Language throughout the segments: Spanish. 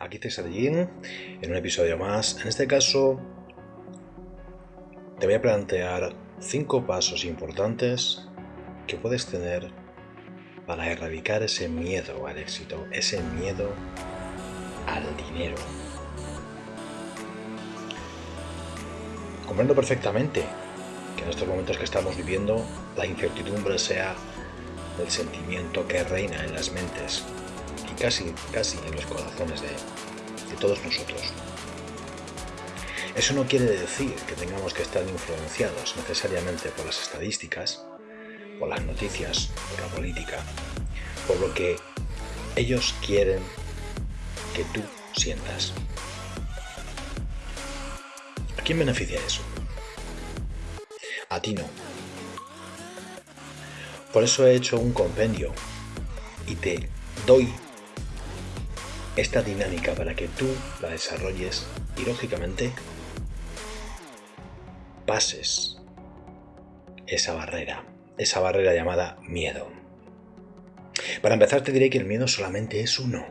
Aquí César Jin, en un episodio más. En este caso, te voy a plantear cinco pasos importantes que puedes tener para erradicar ese miedo al éxito, ese miedo al dinero. Comprendo perfectamente que en estos momentos que estamos viviendo la incertidumbre sea el sentimiento que reina en las mentes casi, casi en los corazones de, de todos nosotros. Eso no quiere decir que tengamos que estar influenciados necesariamente por las estadísticas, por las noticias, por la política, por lo que ellos quieren que tú sientas. ¿A quién beneficia eso? A ti no. Por eso he hecho un compendio y te doy esta dinámica para que tú la desarrolles y lógicamente pases esa barrera, esa barrera llamada miedo. Para empezar te diré que el miedo solamente es uno.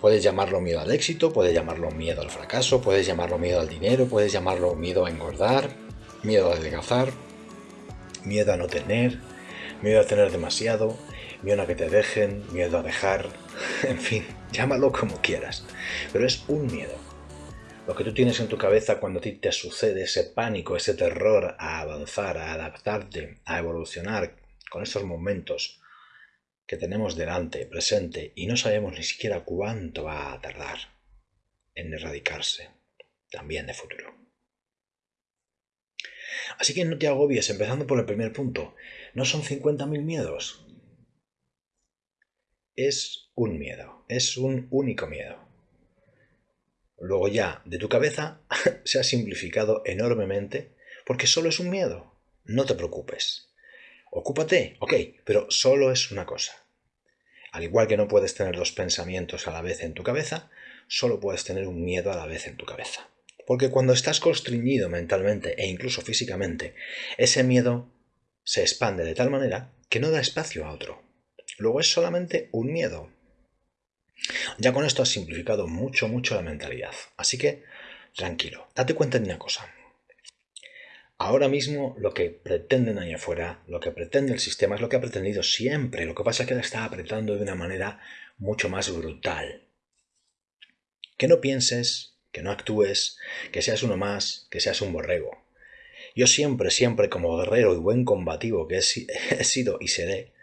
Puedes llamarlo miedo al éxito, puedes llamarlo miedo al fracaso, puedes llamarlo miedo al dinero, puedes llamarlo miedo a engordar, miedo a adelgazar, miedo a no tener, miedo a tener demasiado, miedo a que te dejen, miedo a dejar, en fin, llámalo como quieras, pero es un miedo. Lo que tú tienes en tu cabeza cuando a ti te sucede ese pánico, ese terror a avanzar, a adaptarte, a evolucionar con esos momentos que tenemos delante, presente, y no sabemos ni siquiera cuánto va a tardar en erradicarse, también de futuro. Así que no te agobies, empezando por el primer punto. No son 50.000 miedos. Es un miedo, es un único miedo. Luego ya, de tu cabeza, se ha simplificado enormemente porque solo es un miedo. No te preocupes. Ocúpate, ok, pero solo es una cosa. Al igual que no puedes tener dos pensamientos a la vez en tu cabeza, solo puedes tener un miedo a la vez en tu cabeza. Porque cuando estás constreñido mentalmente e incluso físicamente, ese miedo se expande de tal manera que no da espacio a otro. Luego es solamente un miedo. Ya con esto has simplificado mucho, mucho la mentalidad. Así que, tranquilo, date cuenta de una cosa. Ahora mismo lo que pretenden ahí afuera, lo que pretende el sistema es lo que ha pretendido siempre. Lo que pasa es que la está apretando de una manera mucho más brutal. Que no pienses que no actúes, que seas uno más, que seas un borrego. Yo siempre, siempre como guerrero y buen combativo que he, sido y seré,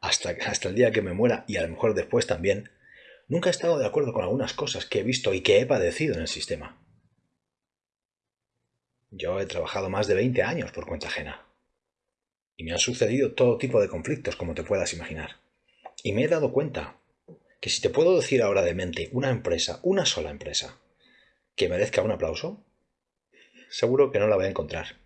hasta, hasta el día que me muera y a lo mejor después también, nunca he estado de acuerdo con algunas cosas que he visto y que he padecido en el sistema. Yo he trabajado más de 20 años por cuenta ajena. Y me han sucedido todo tipo de conflictos, como te puedas imaginar. Y me he dado cuenta que si te puedo decir ahora de mente una empresa, una sola empresa, que merezca un aplauso? Seguro que no la voy a encontrar.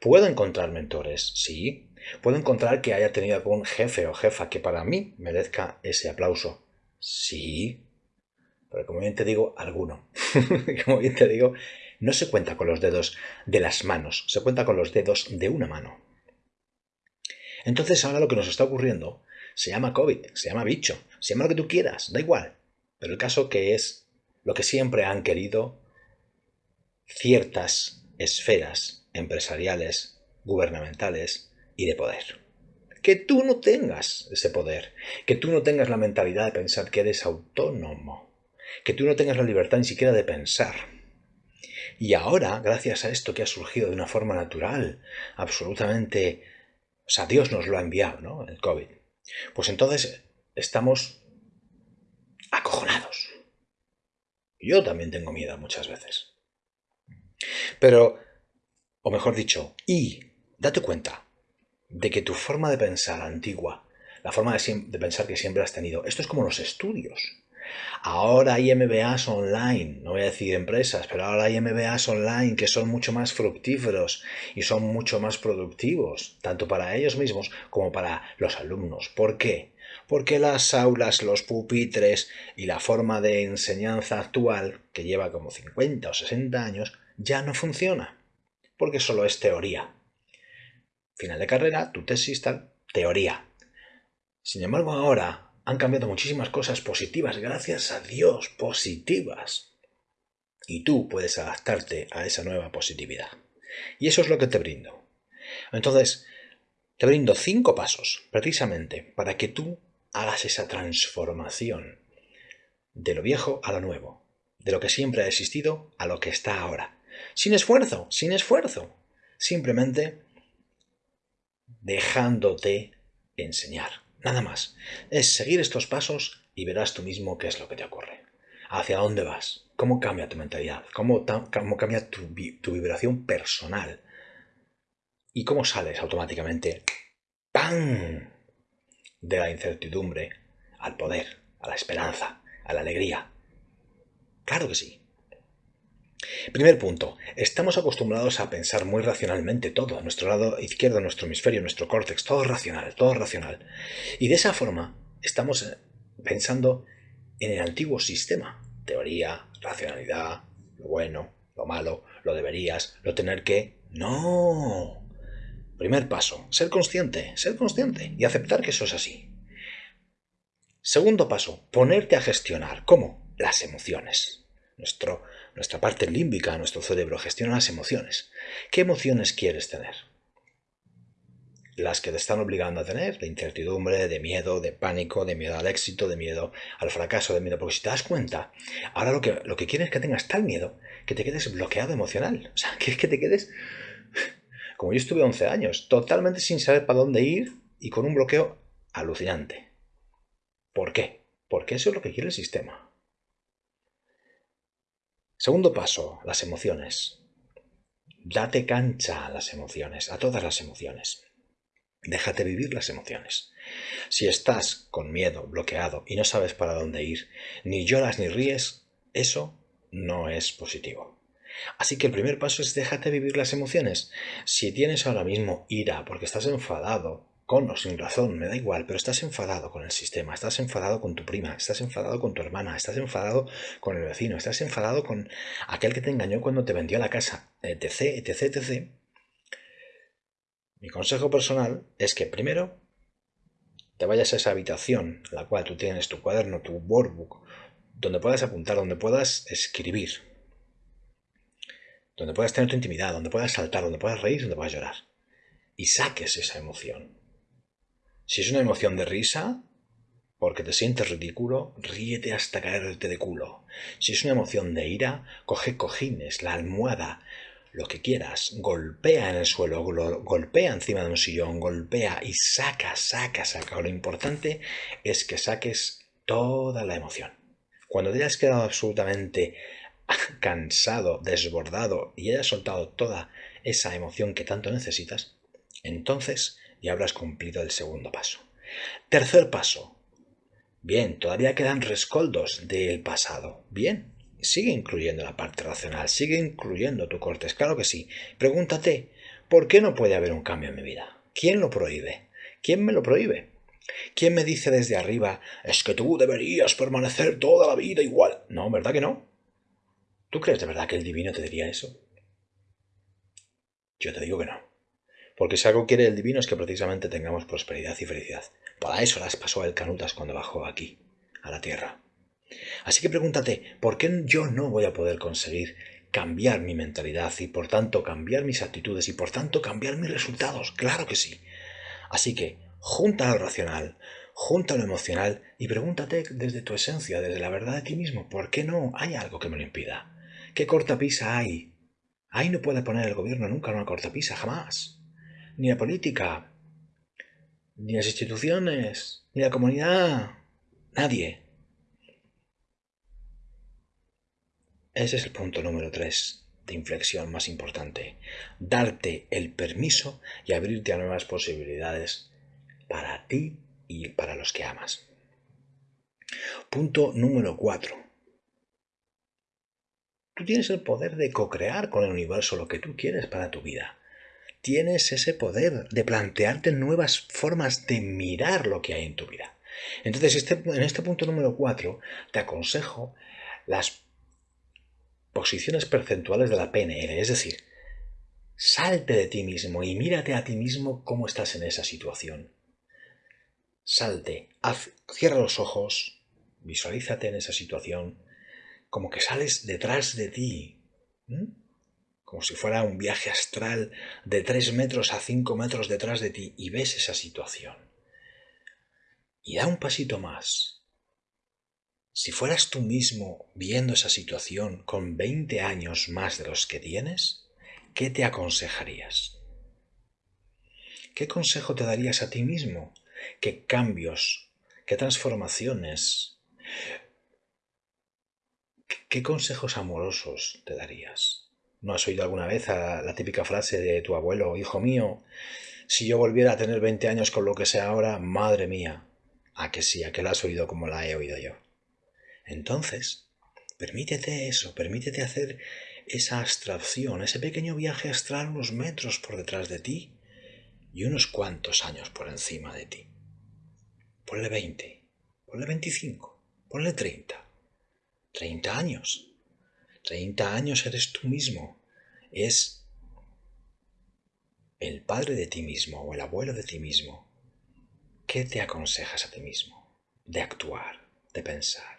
¿Puedo encontrar mentores? Sí. ¿Puedo encontrar que haya tenido algún jefe o jefa que para mí merezca ese aplauso? Sí. Pero como bien te digo, alguno. como bien te digo, no se cuenta con los dedos de las manos, se cuenta con los dedos de una mano. Entonces ahora lo que nos está ocurriendo se llama COVID, se llama bicho, se llama lo que tú quieras, da igual. Pero el caso que es lo que siempre han querido ciertas esferas empresariales, gubernamentales y de poder. Que tú no tengas ese poder, que tú no tengas la mentalidad de pensar que eres autónomo, que tú no tengas la libertad ni siquiera de pensar. Y ahora, gracias a esto que ha surgido de una forma natural, absolutamente, o sea, Dios nos lo ha enviado, ¿no? El COVID. Pues entonces estamos acojonados. Yo también tengo miedo muchas veces. Pero, o mejor dicho, y date cuenta de que tu forma de pensar antigua, la forma de, pensar que siempre has tenido, esto es como los estudios. Ahora hay MBAs online, no voy a decir empresas, pero ahora hay MBAs online que son mucho más fructíferos y son mucho más productivos, tanto para ellos mismos como para los alumnos. ¿Por qué? porque las aulas, los pupitres y la forma de enseñanza actual, que lleva como 50 o 60 años, ya no funciona, porque solo es teoría. Final de carrera, tu tesis tal, teoría. Sin embargo, ahora han cambiado muchísimas cosas positivas, gracias a Dios, positivas. Y tú puedes adaptarte a esa nueva positividad. Y eso es lo que te brindo. Entonces, te brindo cinco pasos, precisamente, para que tú hagas esa transformación de lo viejo a lo nuevo, de lo que siempre ha existido a lo que está ahora. Sin esfuerzo, sin esfuerzo. Simplemente dejándote enseñar. Nada más. Es seguir estos pasos y verás tú mismo qué es lo que te ocurre. ¿Hacia dónde vas? ¿Cómo cambia tu mentalidad? ¿Cómo, cómo cambia tu, tu vibración personal? ¿Y cómo sales automáticamente? ¡Pam! De la incertidumbre al poder, a la esperanza, a la alegría. Claro que sí. Primer punto, estamos acostumbrados a pensar muy racionalmente todo, nuestro lado izquierdo, nuestro hemisferio, nuestro córtex, todo racional, todo racional. Y de esa forma estamos eh, pensando en el antiguo sistema, teoría, racionalidad, lo bueno, lo malo, lo deberías, lo tener que... No. Primer paso, ser consciente, ser consciente y aceptar que eso es así. Segundo paso, ponerte a gestionar. ¿Cómo? Las emociones. Nuestro nuestra parte límbica, nuestro cerebro, gestiona las emociones. ¿Qué emociones quieres tener? Las que te están obligando a tener, de incertidumbre, de miedo, de pánico, de miedo al éxito, de miedo al fracaso, de miedo. Porque si te das cuenta, ahora lo que, lo que quieres es que tengas tal miedo que te quedes bloqueado emocional. O sea, quieres que te quedes, como yo estuve 11 años, totalmente sin saber para dónde ir y con un bloqueo alucinante. ¿Por qué? Porque eso es lo que quiere el sistema. Segundo paso, las emociones. Date cancha a las emociones, a todas las emociones. Déjate vivir las emociones. Si estás con miedo, bloqueado y no sabes para dónde ir, ni lloras ni ríes, eso no es positivo. Así que el primer paso es déjate vivir las emociones. Si tienes ahora mismo ira porque estás enfadado, con o sin razón, me da igual, pero estás enfadado con el sistema, estás enfadado con tu prima, estás enfadado con tu hermana, estás enfadado con el vecino, estás enfadado con aquel que te engañó cuando te vendió la casa, etc, etc, etc. Mi consejo personal es que primero te vayas a esa habitación en la cual tú tienes tu cuaderno, tu workbook, donde puedas apuntar, donde puedas escribir, donde puedas tener tu intimidad, donde puedas saltar, donde puedas reír, donde puedas llorar. Y saques esa emoción si es una emoción de risa, porque te sientes ridículo, ríete hasta caerte de culo. Si es una emoción de ira, coge cojines, la almohada, lo que quieras, golpea en el suelo, golpea encima de un sillón, golpea y saca, saca, saca. Lo importante es que saques toda la emoción. Cuando te hayas quedado absolutamente cansado, desbordado y hayas soltado toda esa emoción que tanto necesitas, entonces y habrás cumplido el segundo paso. Tercer paso. Bien, todavía quedan rescoldos del pasado. Bien, sigue incluyendo la parte racional, sigue incluyendo tu cortes, claro que sí. Pregúntate, ¿por qué no puede haber un cambio en mi vida? ¿Quién lo prohíbe? ¿Quién me lo prohíbe? ¿Quién me dice desde arriba, es que tú deberías permanecer toda la vida igual? No, ¿verdad que no? ¿Tú crees de verdad que el divino te diría eso? Yo te digo que no. Porque si algo quiere el divino es que precisamente tengamos prosperidad y felicidad. Para eso las pasó el Canutas cuando bajó aquí, a la tierra. Así que pregúntate, ¿por qué yo no voy a poder conseguir cambiar mi mentalidad y por tanto cambiar mis actitudes y por tanto cambiar mis resultados? Claro que sí. Así que junta lo racional, junta lo emocional y pregúntate desde tu esencia, desde la verdad de ti mismo, ¿por qué no hay algo que me lo impida? ¿Qué cortapisa hay? Ahí no puede poner el gobierno nunca una cortapisa, jamás ni la política, ni las instituciones, ni la comunidad, nadie. Ese es el punto número tres de inflexión más importante. Darte el permiso y abrirte a nuevas posibilidades para ti y para los que amas. Punto número cuatro. Tú tienes el poder de co-crear con el universo lo que tú quieres para tu vida tienes ese poder de plantearte nuevas formas de mirar lo que hay en tu vida. Entonces, este, en este punto número 4, te aconsejo las posiciones percentuales de la PNL, es decir, salte de ti mismo y mírate a ti mismo cómo estás en esa situación. salte, cierra los ojos, visualízate en esa situación, como que sales detrás de ti, como si fuera un viaje astral de 3 metros a 5 metros detrás de ti y ves esa situación. Y da un pasito más. Si fueras tú mismo viendo esa situación con 20 años más de los que tienes, ¿qué te aconsejarías? ¿Qué consejo te darías a ti mismo? ¿Qué cambios? ¿Qué transformaciones? ¿Qué consejos amorosos te darías? ¿No has oído alguna vez la típica frase de tu abuelo, hijo mío, si yo volviera a tener 20 años con lo que sea ahora, madre mía? ¿A que sí? ¿A que la has oído como la he oído yo? Entonces, permítete eso, permítete hacer esa abstracción, ese pequeño viaje astral unos metros por detrás de ti y unos cuantos años por encima de ti. Ponle 20, ponle 25, ponle 30. 30 años. 30 años eres tú mismo. Es el padre de ti mismo o el abuelo de ti mismo. ¿Qué te aconsejas a ti mismo? De actuar, de pensar.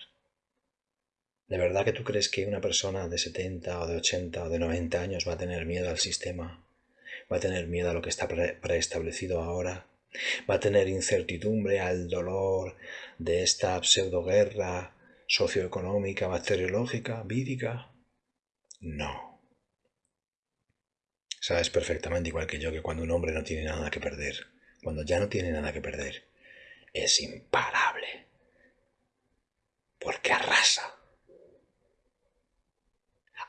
¿De verdad que tú crees que una persona de 70 o de 80 o de 90 años va a tener miedo al sistema? va a tener miedo a lo que está preestablecido ahora, va a tener incertidumbre al dolor de esta pseudoguerra socioeconómica, bacteriológica, vírica. No. Sabes perfectamente igual que yo que cuando un hombre no tiene nada que perder, cuando ya no tiene nada que perder, es imparable. Porque arrasa.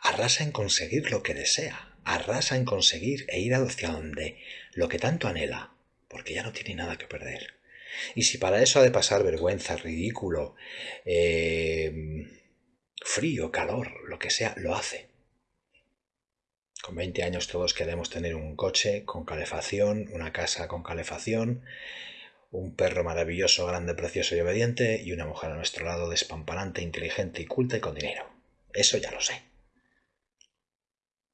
Arrasa en conseguir lo que desea arrasa en conseguir e ir hacia donde lo que tanto anhela, porque ya no tiene nada que perder. Y si para eso ha de pasar vergüenza, ridículo, eh, frío, calor, lo que sea, lo hace. Con 20 años todos queremos tener un coche con calefacción, una casa con calefacción, un perro maravilloso, grande, precioso y obediente y una mujer a nuestro lado despamparante, inteligente y culta y con dinero. Eso ya lo sé.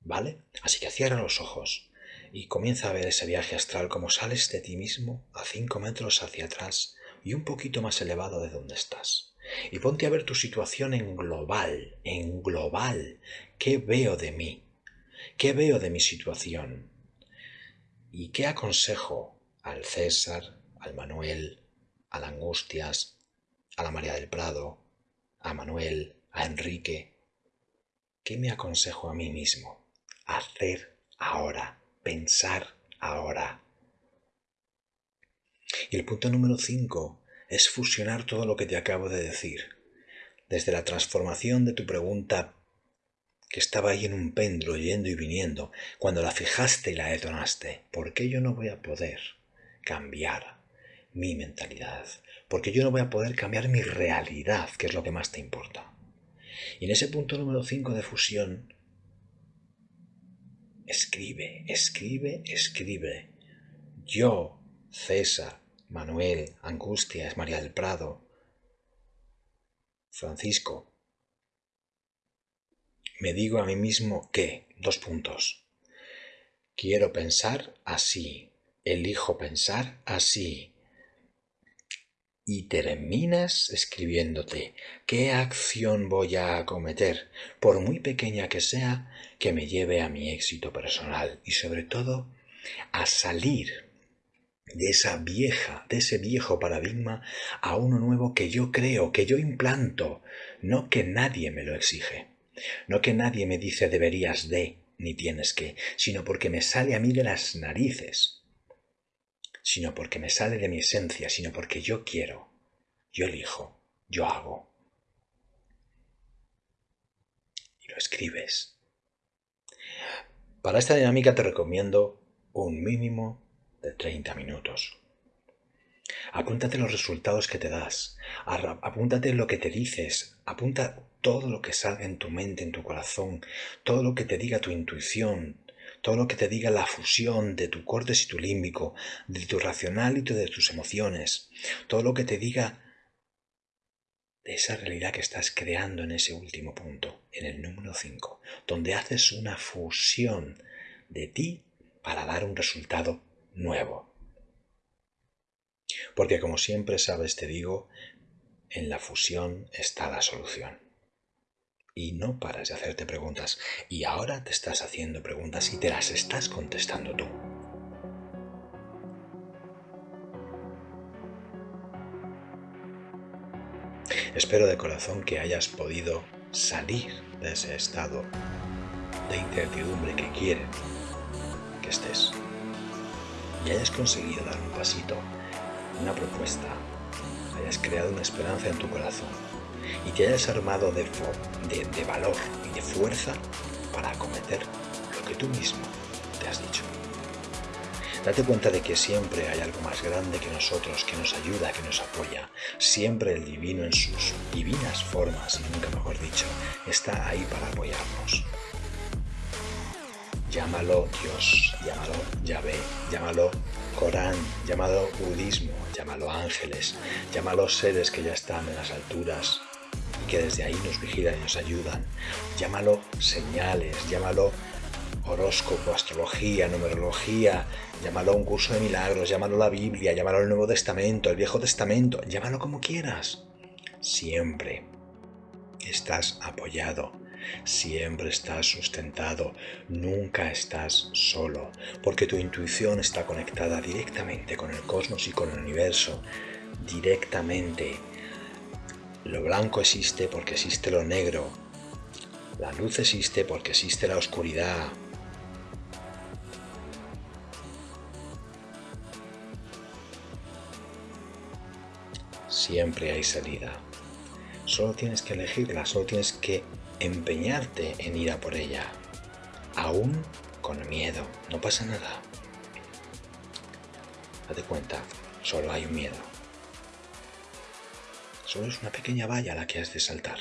¿Vale? Así que cierra los ojos y comienza a ver ese viaje astral como sales de ti mismo a cinco metros hacia atrás y un poquito más elevado de donde estás. Y ponte a ver tu situación en global, en global. ¿Qué veo de mí? ¿Qué veo de mi situación? ¿Y qué aconsejo al César, al Manuel, a la Angustias, a la María del Prado, a Manuel, a Enrique? ¿Qué me aconsejo a mí mismo? hacer ahora, pensar ahora. Y el punto número 5 es fusionar todo lo que te acabo de decir. Desde la transformación de tu pregunta que estaba ahí en un péndulo yendo y viniendo, cuando la fijaste y la detonaste, ¿por qué yo no voy a poder cambiar mi mentalidad? Porque yo no voy a poder cambiar mi realidad, que es lo que más te importa. Y en ese punto número 5 de fusión Escribe, escribe, escribe. Yo, César, Manuel, Angustias, María del Prado, Francisco, me digo a mí mismo que, dos puntos, quiero pensar así, elijo pensar así, y terminas escribiéndote qué acción voy a acometer, por muy pequeña que sea, que me lleve a mi éxito personal y sobre todo a salir de esa vieja, de ese viejo paradigma a uno nuevo que yo creo, que yo implanto, no que nadie me lo exige, no que nadie me dice deberías de, ni tienes que, sino porque me sale a mí de las narices sino porque me sale de mi esencia, sino porque yo quiero, yo elijo, yo hago. Y lo escribes. Para esta dinámica te recomiendo un mínimo de 30 minutos. Apúntate los resultados que te das, apúntate lo que te dices, apunta todo lo que salga en tu mente, en tu corazón, todo lo que te diga tu intuición, todo lo que te diga la fusión de tu cortes y tu límbico, de tu racional y de tus emociones, todo lo que te diga de esa realidad que estás creando en ese último punto, en el número 5, donde haces una fusión de ti para dar un resultado nuevo. Porque como siempre sabes, te digo, en la fusión está la solución. Y no paras de hacerte preguntas. Y ahora te estás haciendo preguntas y te las estás contestando tú. Espero de corazón que hayas podido salir de ese estado de incertidumbre que quieren que estés y hayas conseguido dar un pasito, una propuesta, hayas creado una esperanza en tu corazón y te hayas armado de, de, valor y de fuerza para acometer lo que tú mismo te has dicho. Date cuenta de que siempre hay algo más grande que nosotros, que nos ayuda, que nos apoya. Siempre el divino en sus divinas formas, y nunca mejor dicho, está ahí para apoyarnos. Llámalo Dios, llámalo Yahvé, llámalo Corán, llámalo budismo, llámalo ángeles, llámalo seres que ya están en las alturas y que desde ahí nos vigilan y nos ayudan, llámalo señales, llámalo horóscopo, astrología, numerología, llámalo un curso de milagros, llámalo la Biblia, llámalo el Nuevo Testamento, el Viejo Testamento, llámalo como quieras. Siempre estás apoyado Siempre estás sustentado, nunca estás solo, porque tu intuición está conectada directamente con el cosmos y con el universo, directamente. Lo blanco existe porque existe lo negro. La luz existe porque existe la oscuridad. Siempre hay salida. Solo tienes que elegirla, solo tienes que empeñarte en ir a por ella, aún con miedo, no pasa nada. Date cuenta, solo hay un miedo. Solo es una pequeña valla la que has de saltar.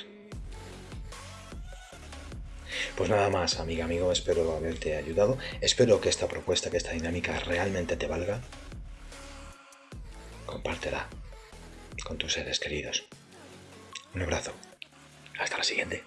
Pues nada más, amiga, amigo, espero haberte ayudado. Espero que esta propuesta, que esta dinámica realmente te valga. Compártela con tus seres queridos. Un abrazo. Hasta la siguiente.